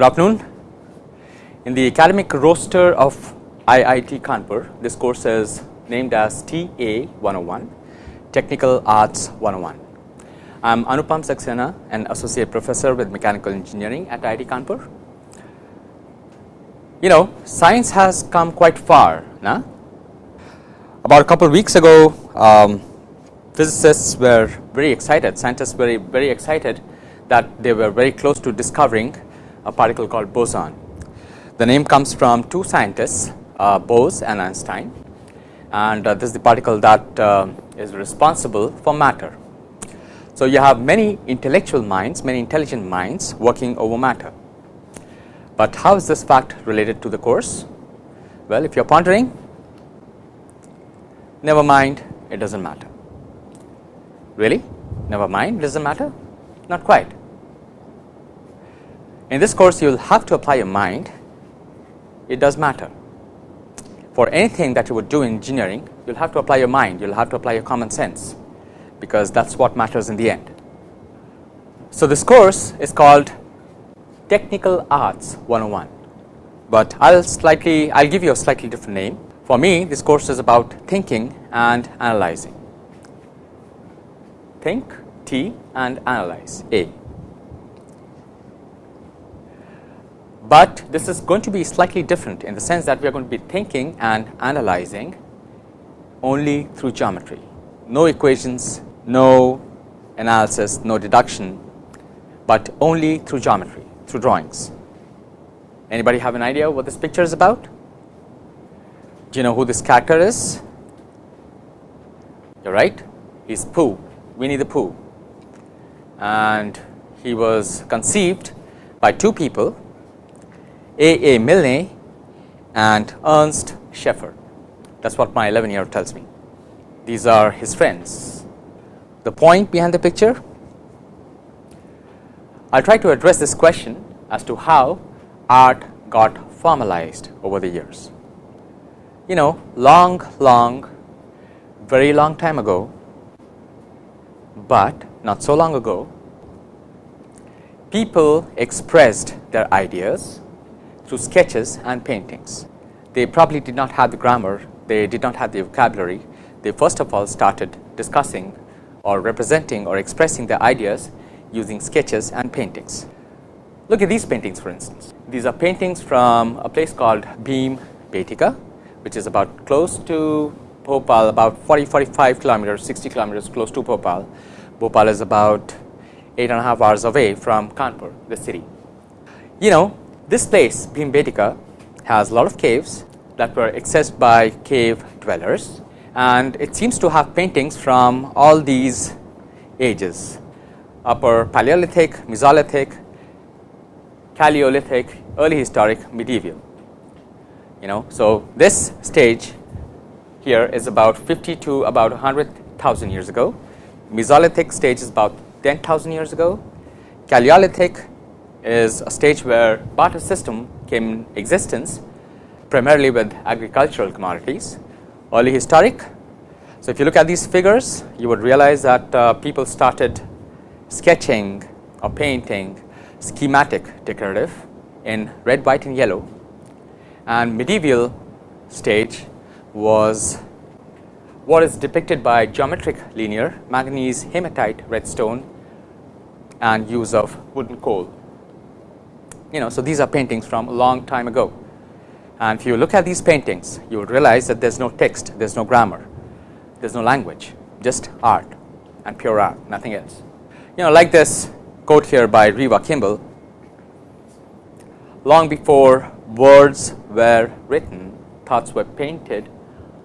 Good afternoon. In the academic roster of IIT Kanpur, this course is named as TA 101, Technical Arts 101. I am Anupam Saxena, an associate professor with mechanical engineering at IIT Kanpur. You know, science has come quite far. Nah? About a couple of weeks ago, um, physicists were very excited, scientists were very, very excited that they were very close to discovering a particle called boson. The name comes from two scientists, uh, Bose and Einstein and uh, this is the particle that uh, is responsible for matter. So, you have many intellectual minds, many intelligent minds working over matter, but how is this fact related to the course? Well, if you are pondering, never mind, it does not matter. Really? Never mind, it does not matter? Not quite. In this course, you will have to apply your mind, it does matter. For anything that you would do in engineering, you will have to apply your mind, you will have to apply your common sense, because that is what matters in the end. So, this course is called Technical Arts 101, but I will slightly, I will give you a slightly different name. For me, this course is about thinking and analyzing. Think, T and analyze, A. but this is going to be slightly different in the sense that we are going to be thinking and analyzing only through geometry, no equations, no analysis, no deduction, but only through geometry, through drawings. Anybody have an idea what this picture is about? Do you know who this character is? You're right, he's Pooh, Winnie the Pooh, and he was conceived by two people a. A. Milne and Ernst Schaefer. That is what my 11 year old tells me. These are his friends. The point behind the picture? I will try to address this question as to how art got formalized over the years. You know, long, long, very long time ago, but not so long ago, people expressed their ideas through sketches and paintings. They probably did not have the grammar, they did not have the vocabulary. They first of all started discussing or representing or expressing their ideas using sketches and paintings. Look at these paintings for instance. These are paintings from a place called Bhim Betika, which is about close to Bhopal, about 40 45 kilometers, 60 kilometers close to Bhopal. Bhopal is about eight and a half hours away from Kanpur, the city. You know, this place Bhimbetika has a lot of caves that were accessed by cave dwellers and it seems to have paintings from all these ages upper Paleolithic, Mesolithic, Chalcolithic, early historic, medieval. You know, so this stage here is about 50 to about 100,000 years ago. Mesolithic stage is about 10,000 years ago. Paleolithic is a stage where barter system came in existence primarily with agricultural commodities. Early historic. So, if you look at these figures you would realize that uh, people started sketching or painting schematic decorative in red, white and yellow and medieval stage was what is depicted by geometric linear manganese hematite redstone and use of wooden coal you know. So, these are paintings from a long time ago and if you look at these paintings you will realize that there is no text, there is no grammar, there is no language just art and pure art nothing else. You know like this quote here by Reeva Kimball, long before words were written thoughts were painted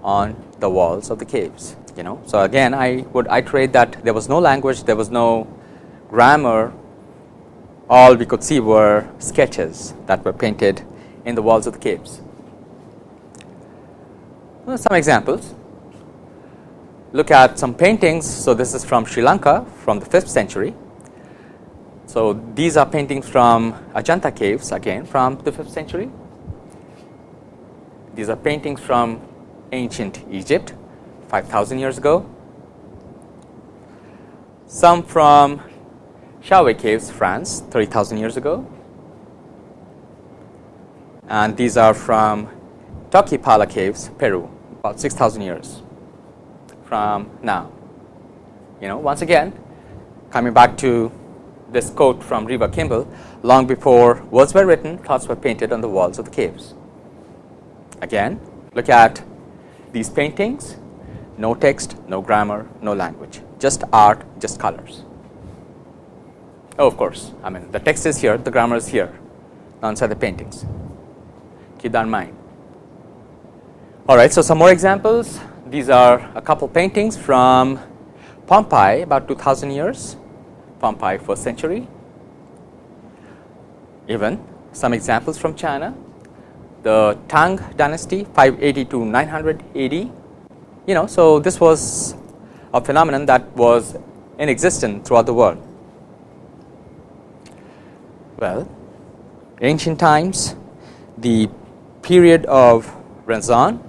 on the walls of the caves you know. So, again I would iterate that there was no language, there was no grammar all we could see were sketches that were painted in the walls of the caves. Well, some examples look at some paintings. So, this is from Sri Lanka from the 5th century. So, these are paintings from Ajanta caves again from the 5th century. These are paintings from ancient Egypt 5000 years ago. Some from Chauvet Caves, France 30,000 years ago. and these are from Toquepala caves, Peru, about 6,000 years from now. You know, once again, coming back to this quote from Reva Kimball, long before words were written, thoughts were painted on the walls of the caves. Again, look at these paintings, no text, no grammar, no language, just art, just colors. Oh, of course, I mean the text is here, the grammar is here, inside the paintings. Keep that in mind. All right, so some more examples. These are a couple paintings from Pompeii, about 2000 years, Pompeii first century. Even some examples from China, the Tang dynasty 580 to 900 AD. You know, so this was a phenomenon that was in existence throughout the world. Well, ancient times, the period of Renaissance,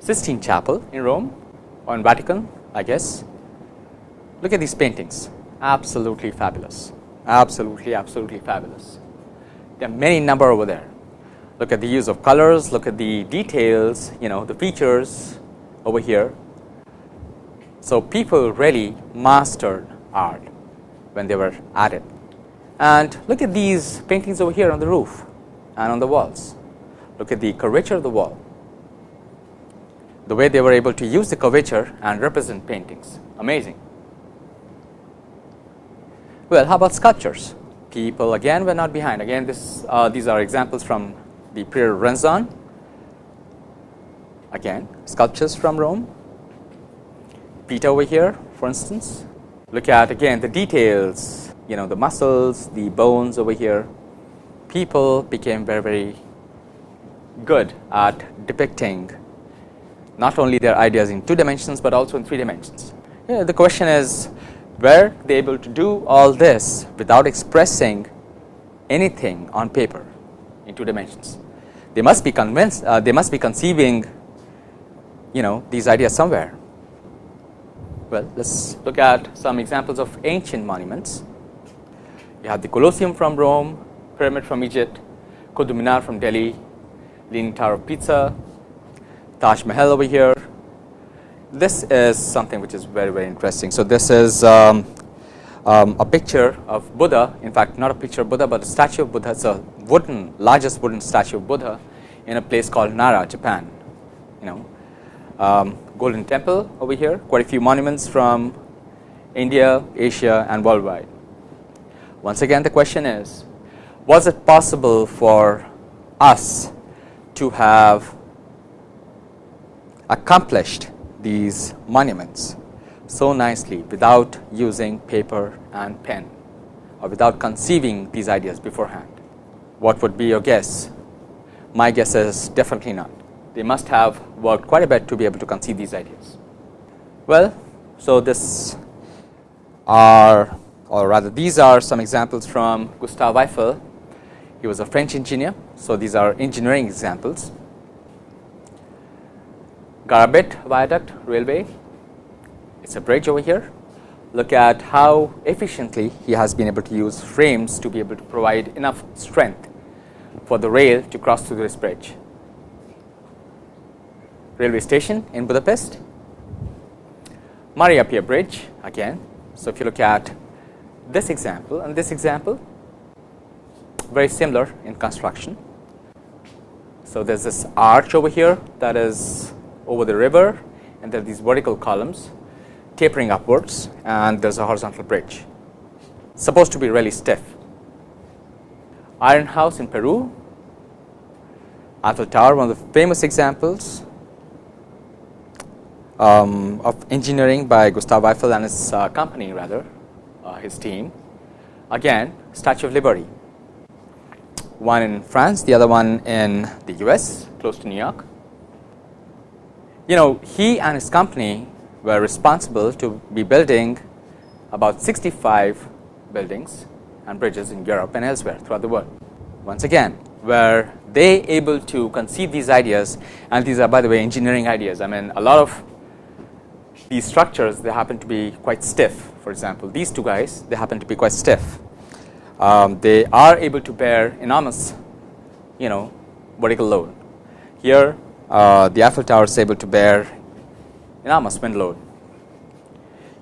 Sistine Chapel in Rome or in Vatican, I guess. Look at these paintings, absolutely fabulous, absolutely, absolutely fabulous. There are many number over there. Look at the use of colors, look at the details, you know, the features over here. So people really mastered art when they were at it. And look at these paintings over here on the roof and on the walls. Look at the curvature of the wall. The way they were able to use the curvature and represent paintings. Amazing. Well, how about sculptures? People again were not behind. Again this uh, these are examples from the period Renaissance again sculptures from Rome. Peter over here for instance. Look at again the details you know the muscles the bones over here people became very very good at depicting not only their ideas in two dimensions, but also in three dimensions. You know, the question is were they able to do all this without expressing anything on paper in two dimensions. They must be convinced uh, they must be conceiving you know these ideas somewhere. Well, let us look at some examples of ancient monuments. You have the Colosseum from Rome, Pyramid from Egypt, Qutub Minar from Delhi, Leaning Tower of Pisa, Taj Mahal over here. This is something which is very very interesting. So this is um, um, a picture of Buddha. In fact, not a picture of Buddha, but a statue of Buddha. It's a wooden, largest wooden statue of Buddha in a place called Nara, Japan. You know, um, Golden Temple over here. Quite a few monuments from India, Asia, and worldwide. Once again, the question is, was it possible for us to have accomplished these monuments so nicely without using paper and pen or without conceiving these ideas beforehand. What would be your guess? My guess is definitely not. They must have worked quite a bit to be able to conceive these ideas. Well, so this are or rather these are some examples from Gustave Eiffel. He was a French engineer. So, these are engineering examples. Garabit Viaduct Railway. It is a bridge over here. Look at how efficiently he has been able to use frames to be able to provide enough strength for the rail to cross through this bridge. Railway station in Budapest. Maria Pia Bridge again. So, if you look at this example and this example, very similar in construction. So, there is this arch over here that is over the river and there are these vertical columns tapering upwards and there is a horizontal bridge supposed to be really stiff. Iron House in Peru, Eiffel Tower one of the famous examples um, of engineering by Gustave Eiffel and his uh, company rather Uh, his team. Again Statue of Liberty, one in France, the other one in the US close to New York you know he and his company were responsible to be building about 65 buildings and bridges in Europe and elsewhere throughout the world. Once again, were they able to conceive these ideas and these are by the way engineering ideas. I mean a lot of these structures they happen to be quite stiff for example, these two guys they happen to be quite stiff. Um, they are able to bear enormous you know vertical load. Here uh, the Eiffel Tower is able to bear enormous wind load.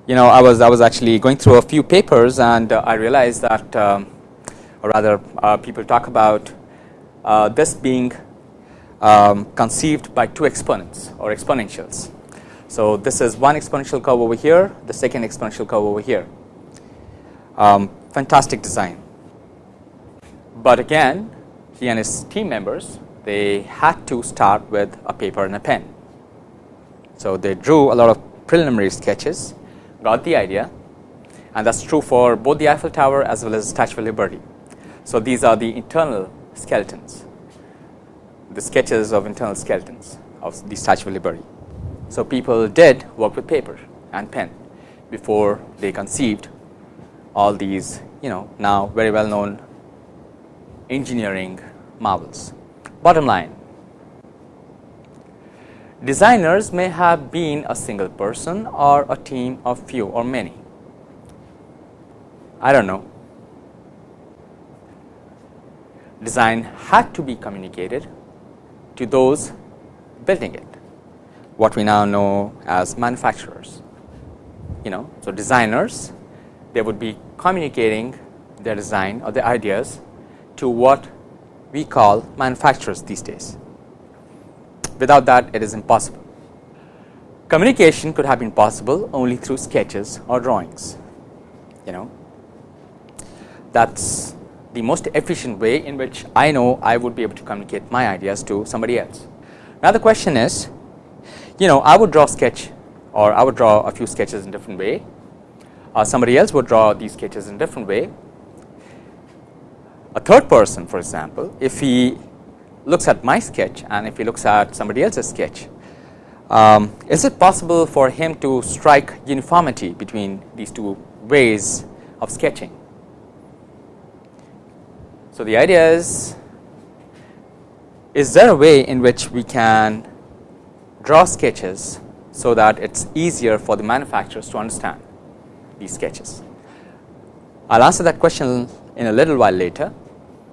You know, I was I was actually going through a few papers and uh, I realized that, um, or rather, uh, people talk about uh, this being um, conceived by two exponents or exponentials. So this is one exponential curve over here, the second exponential curve over here. Um, fantastic design, but again, he and his team members they had to start with a paper and a pen. So they drew a lot of preliminary sketches, got the idea, and that's true for both the Eiffel Tower as well as the Statue of Liberty. So these are the internal skeletons, the sketches of internal skeletons of the Statue of Liberty. So people did work with paper and pen before they conceived all these, you know, now very well known engineering marvels. Bottom line, designers may have been a single person or a team of few or many. I don't know. Design had to be communicated to those building it, what we now know as manufacturers. You know, so designers, they would be communicating their design or their ideas to what we call manufacturers these days. Without that it is impossible. Communication could have been possible only through sketches or drawings, you know. That is the most efficient way in which I know I would be able to communicate my ideas to somebody else. Now the question is, you know, I would draw sketch or I would draw a few sketches in different way, uh, somebody else would draw these sketches in different way a third person for example, if he looks at my sketch and if he looks at somebody else's sketch, um, is it possible for him to strike uniformity between these two ways of sketching? So, the idea is, is there a way in which we can draw sketches so that it is easier for the manufacturers to understand these sketches? I will answer that question in a little while later,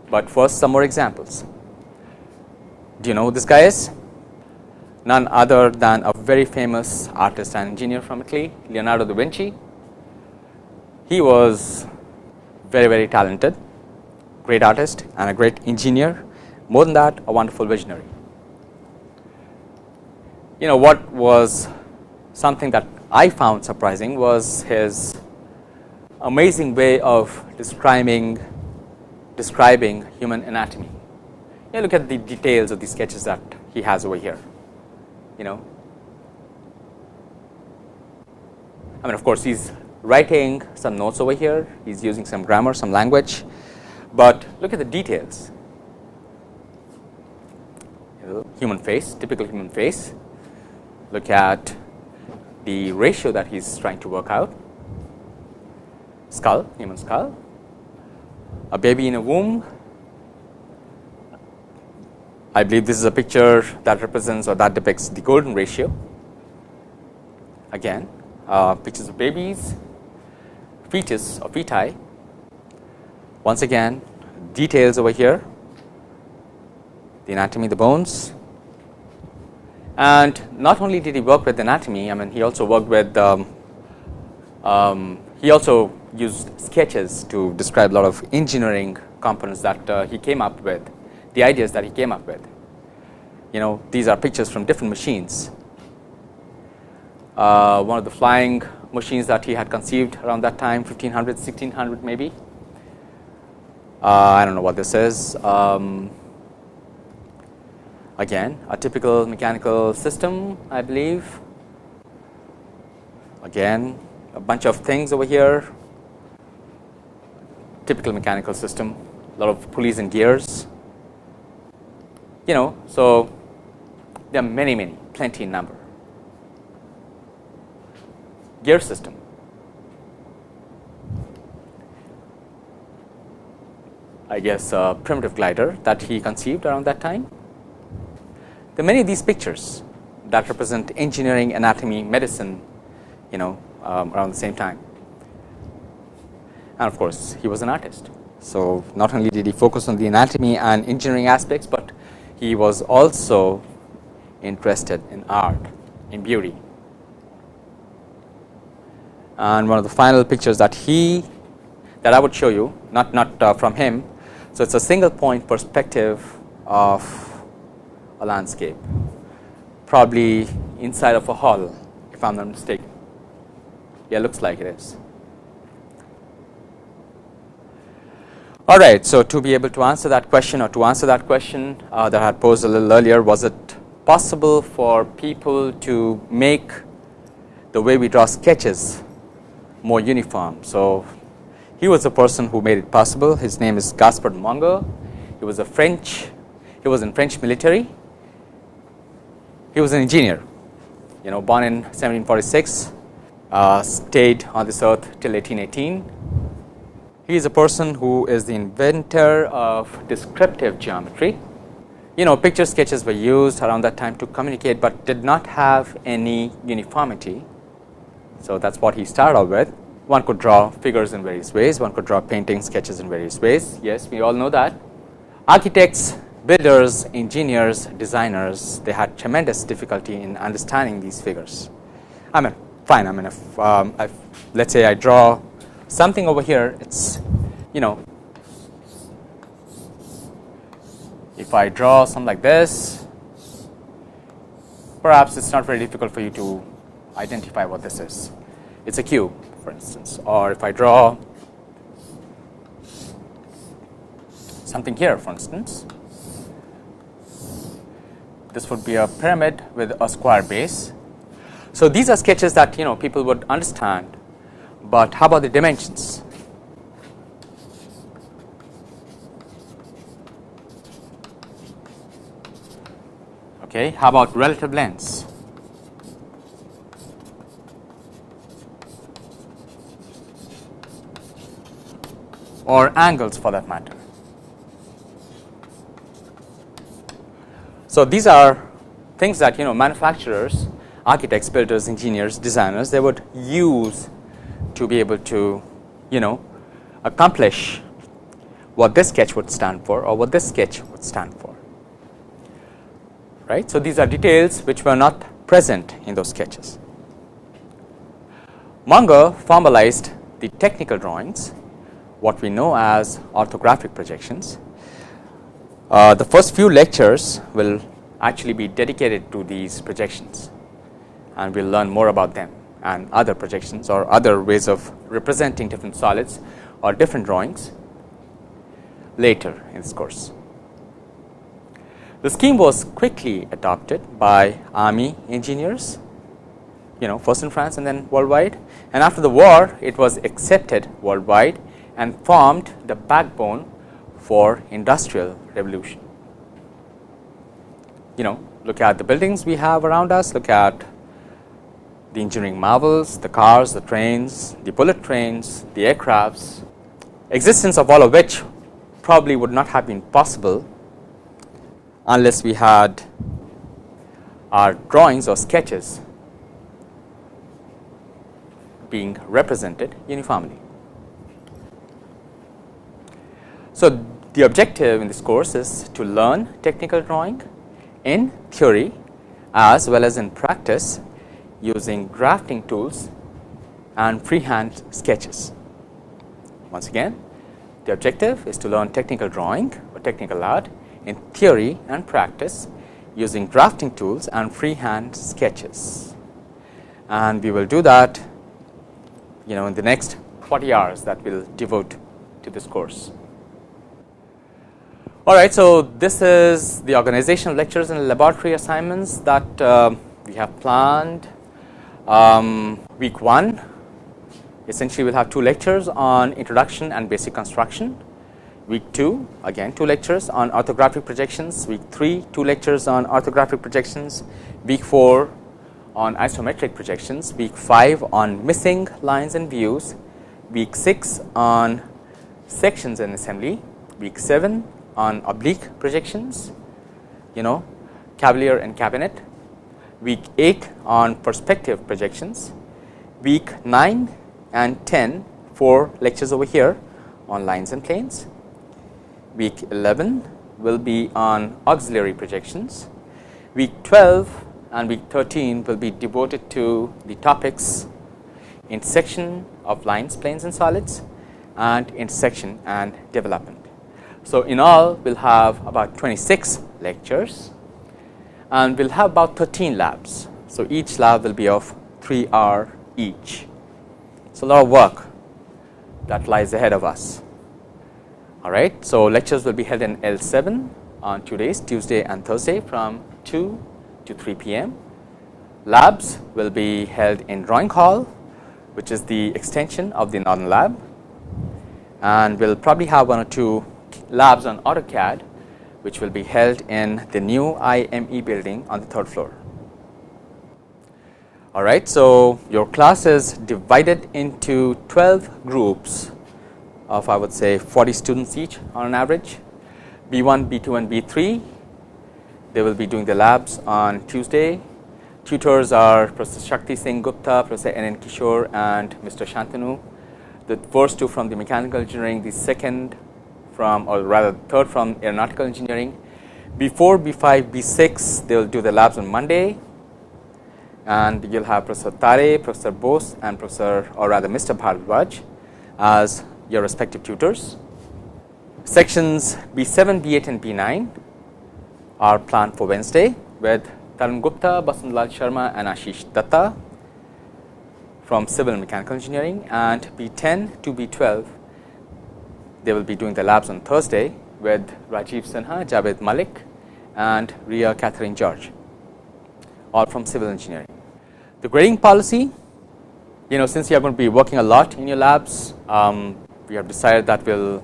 but first some more examples. Do you know who this guy is? None other than a very famous artist and engineer from Italy, Leonardo da Vinci. He was very very talented, great artist and a great engineer, more than that a wonderful visionary. You know what was something that I found surprising was his amazing way of describing describing human anatomy. You look at the details of the sketches that he has over here. You know, I mean, of course, he's writing some notes over here. He's using some grammar, some language, but look at the details. You know, Human face, typical human face. Look at the ratio that he's trying to work out. Skull, human skull a baby in a womb. I believe this is a picture that represents or that depicts the golden ratio. Again, uh, pictures of babies, fetus or feti. Once again, details over here, the anatomy, the bones. And not only did he work with anatomy, I mean, he also worked with, um, um, he also used sketches to describe a lot of engineering components that uh, he came up with, the ideas that he came up with. You know, these are pictures from different machines. Uh, one of the flying machines that he had conceived around that time, 1500, 1600 maybe. Uh, I don't know what this is. Um, again, a typical mechanical system, I believe. Again, a bunch of things over here typical mechanical system, a lot of pulleys and gears. You know, so there are many, many, plenty in number. Gear system. I guess a primitive glider that he conceived around that time. There many of these pictures that represent engineering, anatomy, medicine, you know, um, around the same time and of course he was an artist. So not only did he focus on the anatomy and engineering aspects, but he was also interested in art, in beauty. And one of the final pictures that he that I would show you, not not uh, from him. So, it is a single point perspective of a landscape, probably inside of a hall, if I am not mistaken. Yeah, looks like it is. All right. So, to be able to answer that question or to answer that question uh, that I had posed a little earlier, was it possible for people to make the way we draw sketches more uniform. So, he was the person who made it possible. His name is Gaspard Monge. He was a French, he was in French military. He was an engineer, you know, born in 1746, uh, stayed on this earth till 1818 he is a person who is the inventor of descriptive geometry. You know picture sketches were used around that time to communicate, but did not have any uniformity. So, that is what he started with. One could draw figures in various ways, one could draw painting sketches in various ways. Yes, we all know that. Architects, builders, engineers, designers, they had tremendous difficulty in understanding these figures. I mean, fine, I mean, if, um, if let us say I draw something over here it is you know if I draw something like this perhaps it is not very difficult for you to identify what this is. It is a cube for instance. Or if I draw something here for instance this would be a pyramid with a square base. So, these are sketches that you know people would understand but how about the dimensions? Okay, how about relative lengths? or angles for that matter. So, these are things that you know manufacturers, architects, builders, engineers, designers they would use to be able to you know accomplish what this sketch would stand for or what this sketch would stand for right. So, these are details which were not present in those sketches. Monge formalized the technical drawings what we know as orthographic projections. Uh, the first few lectures will actually be dedicated to these projections and we will learn more about them and other projections or other ways of representing different solids or different drawings later in this course. The scheme was quickly adopted by army engineers, you know first in France and then worldwide and after the war it was accepted worldwide and formed the backbone for industrial revolution. You know look at the buildings we have around us, look at the engineering marvels, the cars, the trains, the bullet trains, the aircrafts, existence of all of which probably would not have been possible unless we had our drawings or sketches being represented uniformly. So, the objective in this course is to learn technical drawing in theory as well as in practice using drafting tools and freehand sketches. Once again the objective is to learn technical drawing or technical art in theory and practice using drafting tools and freehand sketches. And we will do that you know in the next 40 hours that we will devote to this course. All right, so this is the organizational lectures and laboratory assignments that uh, we have planned um, week 1 essentially we will have two lectures on introduction and basic construction. Week 2 again two lectures on orthographic projections, week 3 two lectures on orthographic projections, week 4 on isometric projections, week 5 on missing lines and views, week 6 on sections and assembly, week 7 on oblique projections, you know cavalier and cabinet, week 8 on perspective projections, week 9 and 10 4 lectures over here on lines and planes, week 11 will be on auxiliary projections. Week 12 and week 13 will be devoted to the topics intersection of lines, planes and solids and intersection and development. So, in all we will have about 26 lectures and we will have about 13 labs. So, each lab will be of 3 hour each. So, a lot of work that lies ahead of us. All right. So, lectures will be held in L 7 on two days Tuesday and Thursday from 2 to 3 p.m. Labs will be held in drawing hall which is the extension of the northern lab and we will probably have one or two labs on AutoCAD which will be held in the new IME building on the third floor. All right. So, your class is divided into 12 groups of I would say 40 students each on an average B1, B2 and B3. They will be doing the labs on Tuesday. Tutors are Professor Shakti Singh Gupta, Professor N. N. Kishore and Mr. Shantanu. The first two from the mechanical engineering, the second from or rather third from aeronautical engineering. Before B5, B6 they will do the labs on Monday and you will have Professor Tare, Professor Bose and Professor or rather Mr. Bhardwaj as your respective tutors. Sections B7, B8 and B9 are planned for Wednesday with Tarun Gupta, Basundlal Sharma and Ashish Datta from civil and mechanical engineering and B10 to B12 they will be doing the labs on Thursday with Rajiv Sinha, Javed Malik and Ria Catherine George all from civil engineering. The grading policy, you know since you are going to be working a lot in your labs, um, we have decided that we will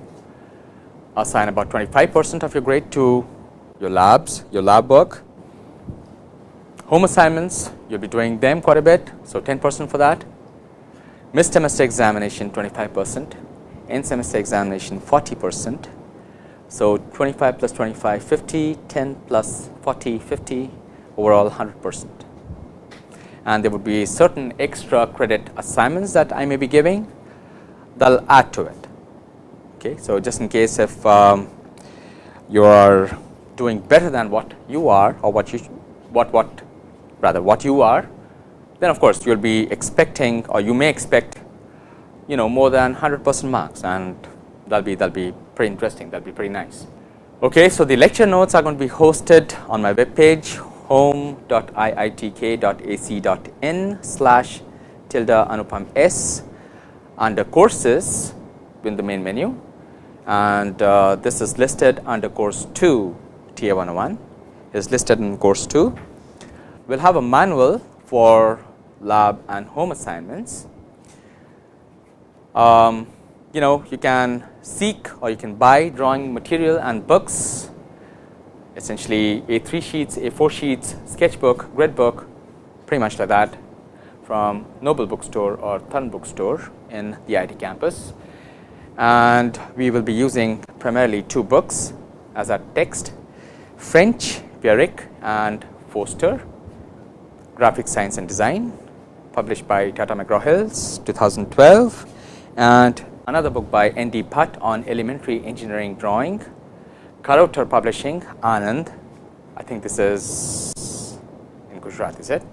assign about 25 percent of your grade to your labs, your lab work. Home assignments, you will be doing them quite a bit, so 10 percent for that. Mid semester examination 25 percent, end semester examination 40 percent. So, 25 plus 25 50, 10 plus 40 50 overall 100 percent and there would be certain extra credit assignments that I may be giving that will add to it. Okay. So, just in case if um, you are doing better than what you are or what you what what rather what you are then of course, you will be expecting or you may expect you know more than 100 percent marks and that will be that will be pretty interesting that will be pretty nice. Okay, so, the lecture notes are going to be hosted on my web page home.iitk.ac.in slash tilde anupam s under courses in the main menu and uh, this is listed under course 2 TA 101 is listed in course 2. We will have a manual for lab and home assignments. Um, you know you can seek or you can buy drawing material and books essentially A3 sheets, A4 sheets, sketchbook, grid book, pretty much like that from Noble Bookstore or Thun Bookstore in the IT campus. And we will be using primarily two books as our text, French, Vierck and Foster, Graphic Science and Design, published by Tata McGraw-Hills 2012 and another book by N. D. Bhatt on elementary engineering drawing Charotar Publishing, Anand. I think this is in Gujarat, is it?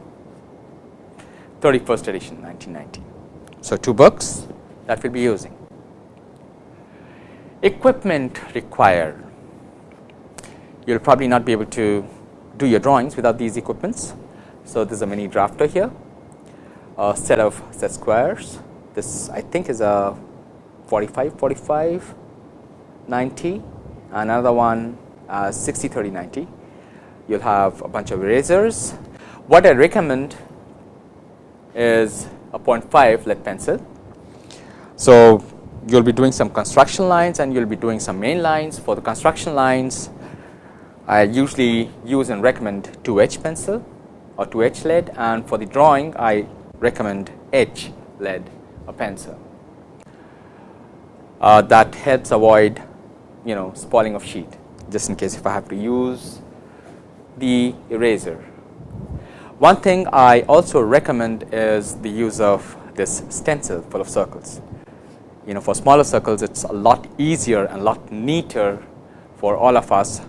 31st edition, 1990. So, two books that we will be using. Equipment required. You will probably not be able to do your drawings without these equipments. So, there is a mini drafter here, a set of set squares. This I think is a 45, 45, 90 another one uh, 60 30 90 you will have a bunch of erasers. What I recommend is a 0.5 lead pencil. So, you will be doing some construction lines and you will be doing some main lines for the construction lines I usually use and recommend 2H pencil or 2H lead and for the drawing I recommend H lead a pencil. Uh, that helps avoid you know spoiling of sheet just in case if I have to use the eraser. One thing I also recommend is the use of this stencil full of circles. You know for smaller circles it is a lot easier and a lot neater for all of us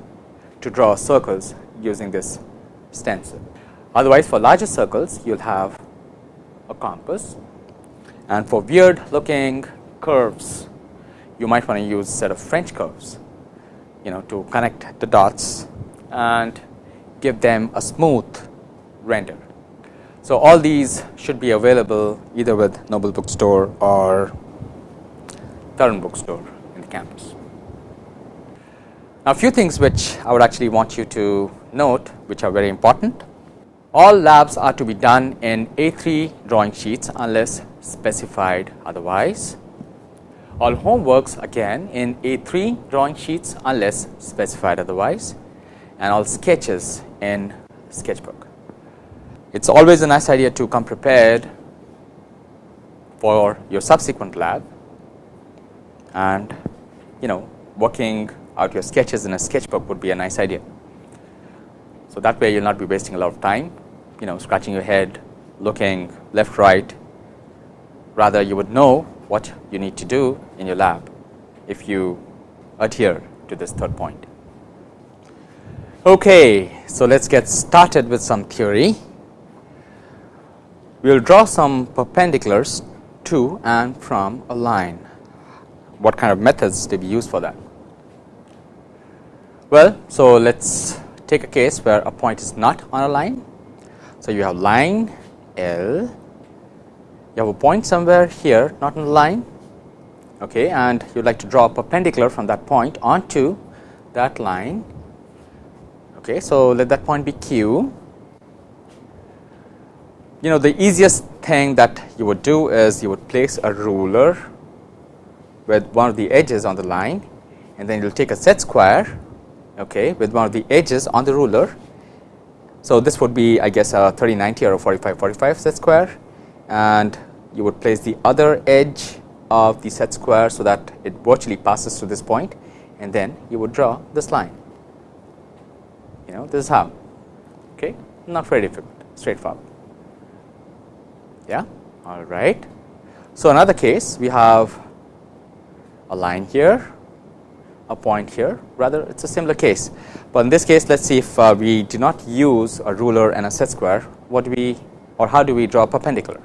to draw circles using this stencil. Otherwise, for larger circles, you will have a compass and for weird looking curves, you might want to use a set of French curves you know to connect the dots and give them a smooth render. So, all these should be available either with Noble Bookstore or Tharan Bookstore in the campus. Now, a few things which I would actually want you to note which are very important. All labs are to be done in A3 drawing sheets unless specified otherwise. All homeworks again in A3 drawing sheets unless specified otherwise and all sketches in sketchbook. It is always a nice idea to come prepared for your subsequent lab and you know working out your sketches in a sketchbook would be a nice idea. So, that way you will not be wasting a lot of time you know scratching your head looking left right rather you would know what you need to do in your lab if you adhere to this third point. Okay, so let us get started with some theory. We will draw some perpendiculars to and from a line. What kind of methods do we use for that? Well, so let us take a case where a point is not on a line. So, you have line L, you have a point somewhere here not on the line okay, and you would like to draw a perpendicular from that point onto that line. Okay, so, let that point be Q. You know the easiest thing that you would do is you would place a ruler with one of the edges on the line and then you will take a set square okay, with one of the edges on the ruler. So, this would be I guess a 3090 or a 4545 set square and you would place the other edge of the set square. So, that it virtually passes to this point and then you would draw this line. You know this is how. Okay? Not very difficult. Straightforward. Yeah? All right. So, another case we have a line here a point here. Rather it is a similar case, but in this case let us see if uh, we do not use a ruler and a set square. What do we or how do we draw a perpendicular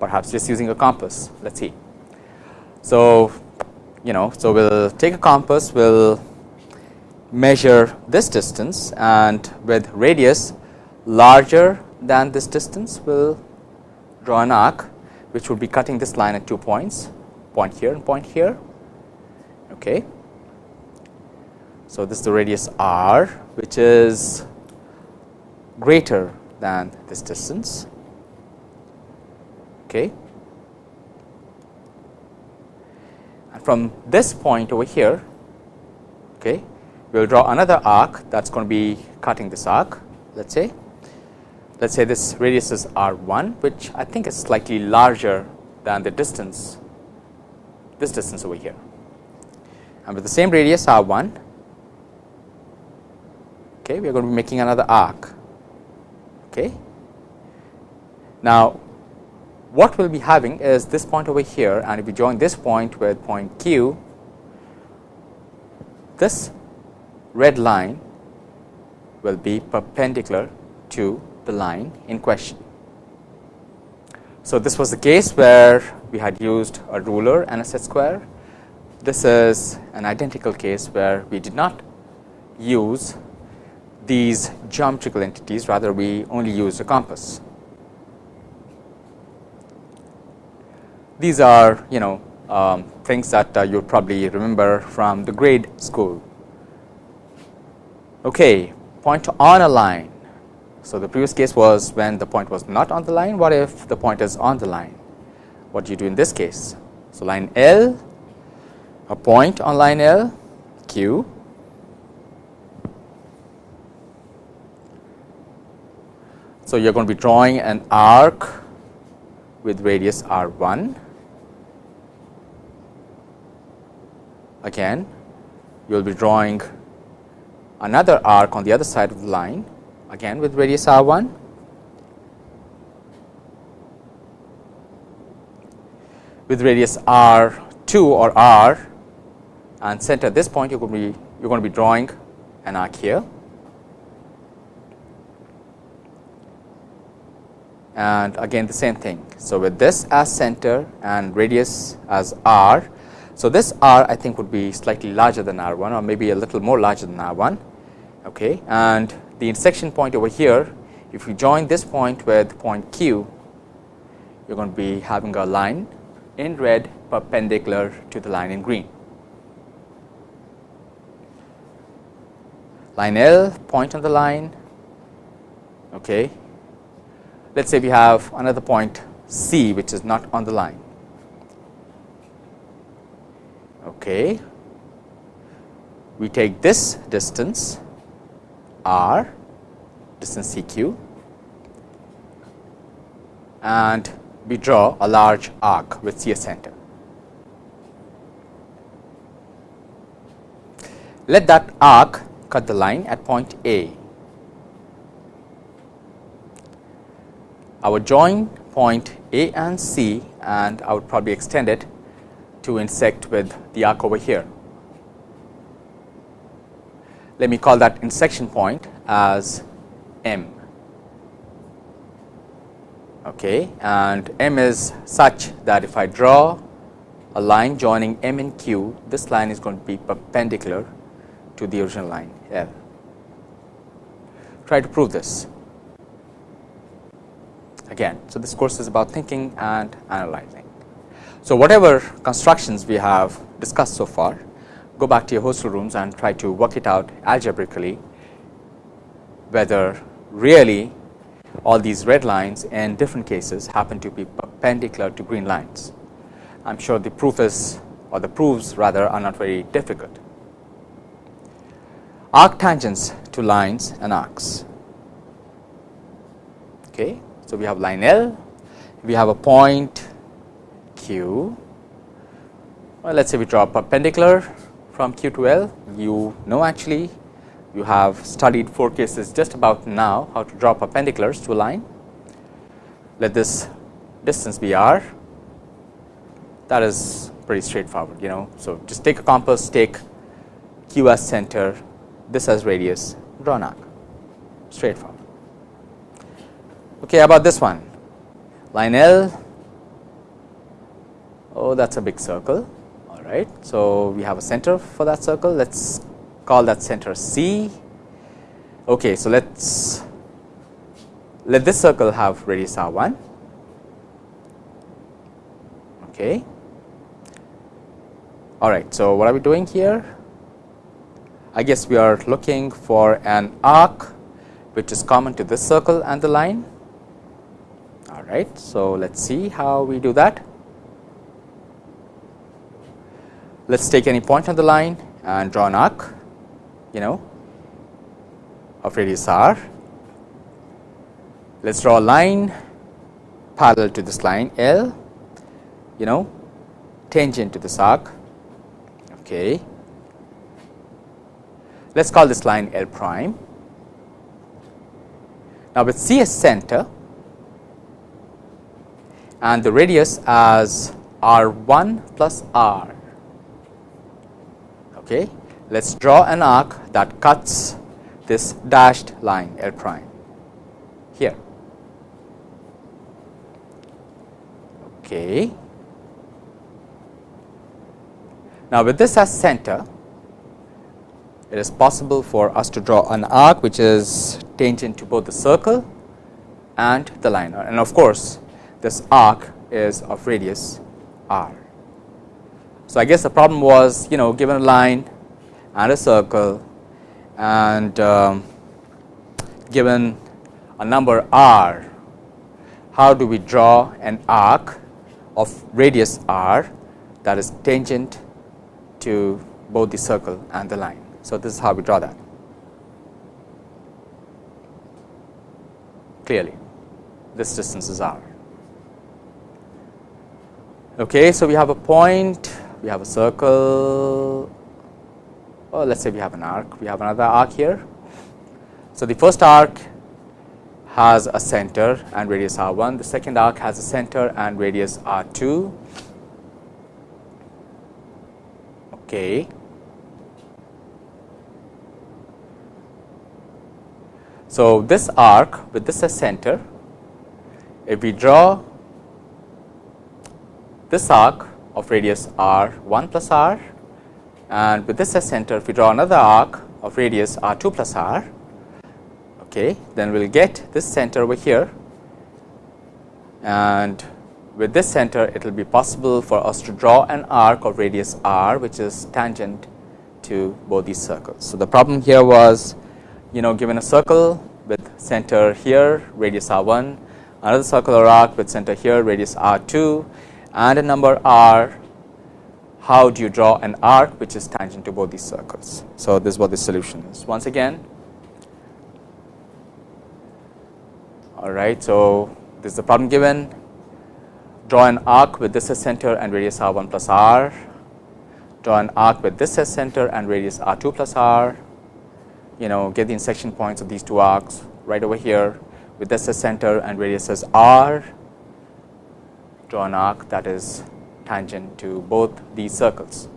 perhaps just using a compass let us see. So, you know so we will take a compass we will measure this distance and with radius larger than this distance we will draw an arc which would be cutting this line at two points point here and point here okay so, this is the radius r which is greater than this distance. Okay. And from this point over here, okay, we will draw another arc that is going to be cutting this arc. Let us say, let us say this radius is r 1, which I think is slightly larger than the distance, this distance over here. And with the same radius r 1, okay, we are going to be making another arc. Okay. Now, what we will be having is this point over here and if we join this point with point Q, this red line will be perpendicular to the line in question. So, this was the case where we had used a ruler and a set square. This is an identical case where we did not use these geometrical entities rather we only use a compass. These are you know um, things that uh, you probably remember from the grade school. Okay, point on a line. So, the previous case was when the point was not on the line, what if the point is on the line? What do you do in this case? So, line L, a point on line L, Q, So, you are going to be drawing an arc with radius r 1 again you will be drawing another arc on the other side of the line again with radius r 1 with radius r 2 or r and center this point you to be you are going to be drawing an arc here and again the same thing. So, with this as center and radius as r. So, this r I think would be slightly larger than r 1 or maybe a little more larger than r 1 okay. and the intersection point over here if you join this point with point q you are going to be having a line in red perpendicular to the line in green. Line L point on the line okay, let us say we have another point C which is not on the line. Okay. We take this distance r distance CQ and we draw a large arc with C as center. Let that arc cut the line at point A I would join point A and C and I would probably extend it to intersect with the arc over here. Let me call that intersection point as M. Okay, and M is such that if I draw a line joining M and Q, this line is going to be perpendicular to the original line L. Try to prove this again. So, this course is about thinking and analyzing. So, whatever constructions we have discussed so far, go back to your hostel rooms and try to work it out algebraically whether really all these red lines in different cases happen to be perpendicular to green lines. I am sure the proof is or the proofs rather are not very difficult. Arc tangents to lines and arcs. Okay. So, we have line L, we have a point Q. Well, let us say we draw a perpendicular from Q to L. You know actually you have studied four cases just about now how to draw perpendiculars to a line. Let this distance be r. That is pretty straightforward, you know. So, just take a compass, take Q as center, this as radius, draw an arc, straightforward. Okay, about this one line L oh that is a big circle all right. So, we have a center for that circle let us call that center C. Okay, so let us let this circle have radius r 1 okay. All right. So, what are we doing here? I guess we are looking for an arc which is common to this circle and the line All right. So, let us see how we do that. Let us take any point on the line and draw an arc you know of radius r. Let us draw a line parallel to this line L you know tangent to this arc. Okay. Let us call this line L prime. Now, with C as center and the radius as r 1 plus r. Okay. Let us draw an arc that cuts this dashed line L prime here. Okay. Now, with this as center, it is possible for us to draw an arc which is tangent to both the circle and the line and of course, this arc is of radius r. So, I guess the problem was you know given a line and a circle and um, given a number r, how do we draw an arc of radius r that is tangent to both the circle and the line. So, this is how we draw that clearly this distance is r. Okay, so we have a point, we have a circle, oh, or let us say we have an arc, we have another arc here. So, the first arc has a center and radius r 1, the second arc has a center and radius r 2. Okay. So, this arc with this as center, if we draw this arc of radius r 1 plus r and with this as center if we draw another arc of radius r 2 plus r, okay, then we will get this center over here and with this center it will be possible for us to draw an arc of radius r which is tangent to both these circles. So, the problem here was you know given a circle with center here radius r 1, another circular arc with center here radius r 2 and a number r, how do you draw an arc which is tangent to both these circles. So, this is what the solution is. Once again, all right. So, this is the problem given draw an arc with this as center and radius r 1 plus r, draw an arc with this as center and radius r 2 plus r, you know get the intersection points of these two arcs right over here with this as center and radius as r, an arc that is tangent to both these circles.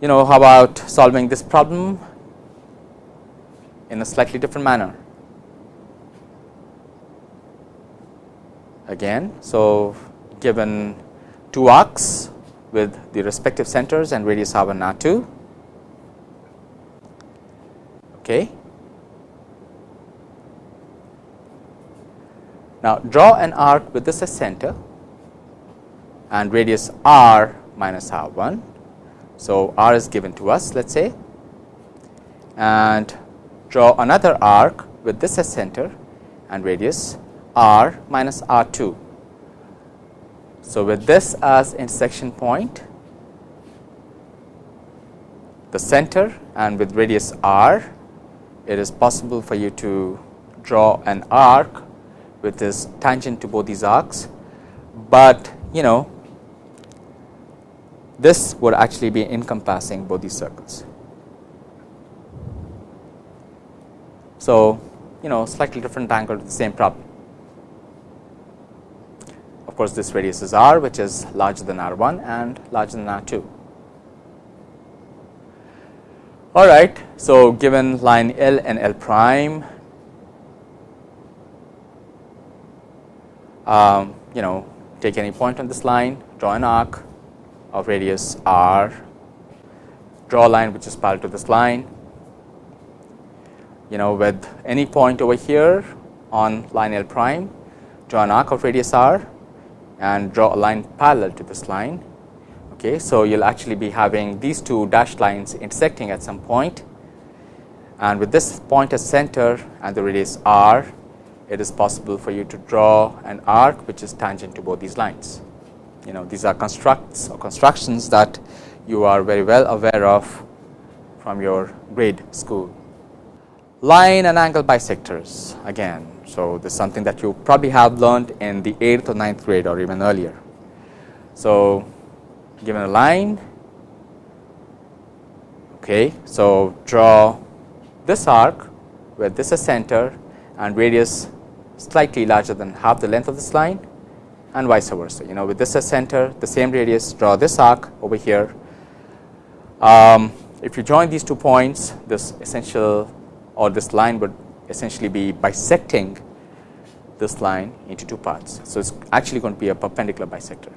You know how about solving this problem in a slightly different manner. again. So, given two arcs with the respective centers and radius r 1 and r 2. Okay. Now, draw an arc with this as center and radius r minus r 1. So, r is given to us let us say and draw another arc with this as center and radius r minus r 2. So, with this as intersection point, the center and with radius r, it is possible for you to draw an arc with this tangent to both these arcs, but you know this would actually be encompassing both these circles. So, you know slightly different angle to the same problem. Of course, this radius is r which is larger than r 1 and larger than r 2. All right. So, given line L and L prime, um, you know take any point on this line, draw an arc of radius r, draw a line which is parallel to this line, you know with any point over here on line L prime, draw an arc of radius r and draw a line parallel to this line. Okay, so, you will actually be having these two dashed lines intersecting at some point and with this point as center and the radius r, it is possible for you to draw an arc which is tangent to both these lines. You know these are constructs or constructions that you are very well aware of from your grade school. Line and angle bisectors again so, this is something that you probably have learned in the 8th or ninth grade or even earlier. So, given a line, okay, so draw this arc where this is center and radius slightly larger than half the length of this line and vice versa. You know with this as center the same radius draw this arc over here. Um, if you join these two points this essential or this line would essentially be bisecting this line into two parts. So, it is actually going to be a perpendicular bisector.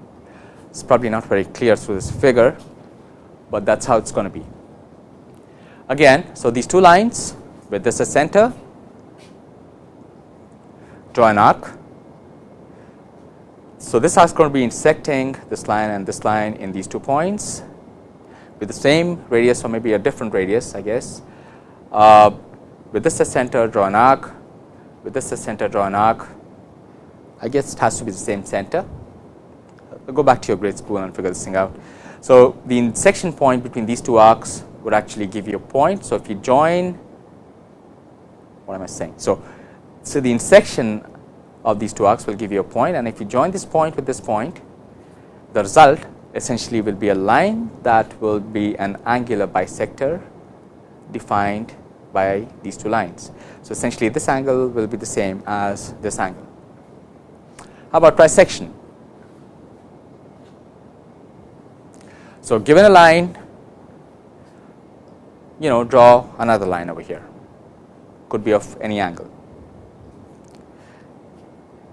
It is probably not very clear through this figure, but that is how it is going to be. Again, so these two lines with this as center, draw an arc. So, this is going to be intersecting this line and this line in these two points with the same radius or maybe a different radius I guess. Uh, with this as center draw an arc, with this as center draw an arc, I guess it has to be the same center. I'll go back to your grade school and figure this thing out. So, the intersection point between these two arcs would actually give you a point. So, if you join, what am I saying? So, so the intersection of these two arcs will give you a point and if you join this point with this point, the result essentially will be a line that will be an angular bisector defined by these two lines. So, essentially this angle will be the same as this angle. How about trisection? So, given a line you know draw another line over here could be of any angle.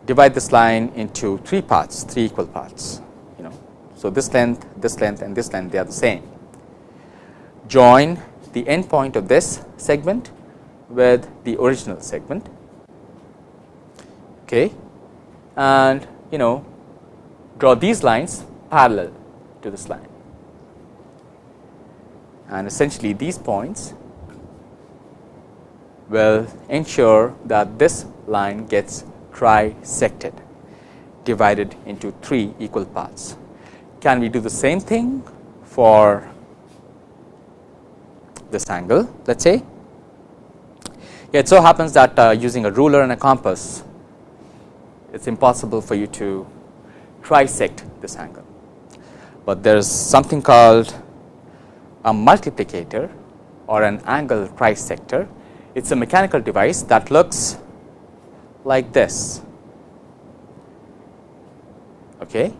Divide this line into three parts, three equal parts. You know, so this length, this length, and this length they are the same. Join the end point of this segment with the original segment, okay, and you know draw these lines parallel to this line and essentially these points will ensure that this line gets trisected divided into three equal parts. Can we do the same thing for this angle let us say. It so happens that uh, using a ruler and a compass it is impossible for you to trisect this angle, but there is something called a multiplicator or an angle trisector. It is a mechanical device that looks like this. Okay.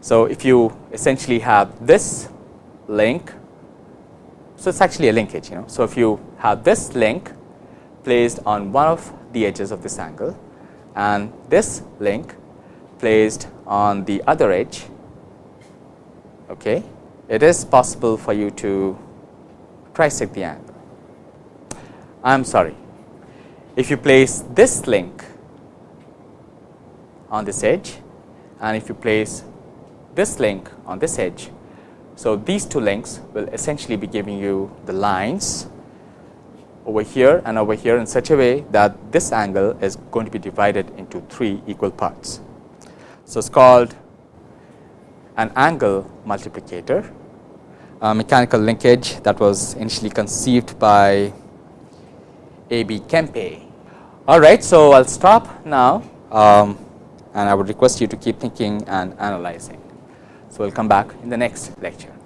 So, if you essentially have this link, so it is actually a linkage you know. So, if you have this link placed on one of the edges of this angle and this link placed on the other edge, okay, it is possible for you to trisect the angle. I am sorry, if you place this link on this edge and if you place this link on this edge. So, these two links will essentially be giving you the lines over here and over here in such a way that this angle is going to be divided into three equal parts. So, it is called an angle multiplicator, a mechanical linkage that was initially conceived by A. B. Kempe. All right, so I'll stop now. Um, and I would request you to keep thinking and analyzing. So, we will come back in the next lecture.